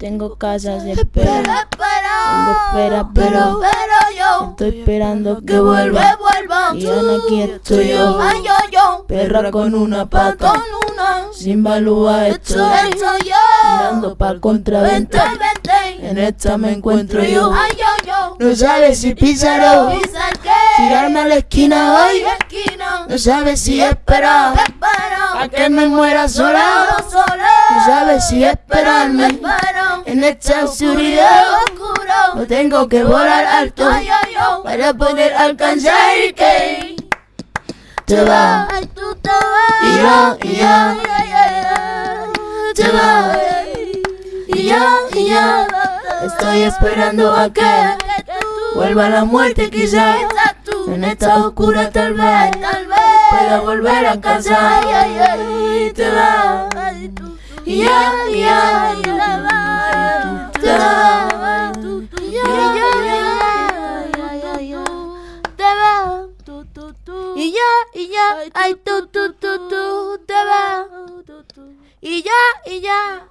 Tengo casas de espera. Tengo espera, pero, pero yo estoy esperando que vuelva. vuelva. Y aquí estoy yo. Ay, yo, yo. Perra con una pata. Sin balúa estoy. Mirando pa' Vente, contraventa. vente. En esta me encuentro yo. Ay, yo, yo. No sabes si que. Tirarme a la esquina hoy. Esquina. No sabes si esperar. Espera. A que me muera sola. No sabes si esperarme. En esta oscuridad. Oscuro. No tengo que volar alto. Para poder alcanzar que te va. Tú te vas. Y yo, y yo. Te va. Y yo, y yo. Estoy esperando a que vuelva la muerte quizás. En esta oscura tal vez Tal vez pueda volver a casa. Y te va. Y yo, y yo. Y ya, y ya, ay, tú, tú, tú, tú, te va. Y ya, y ya.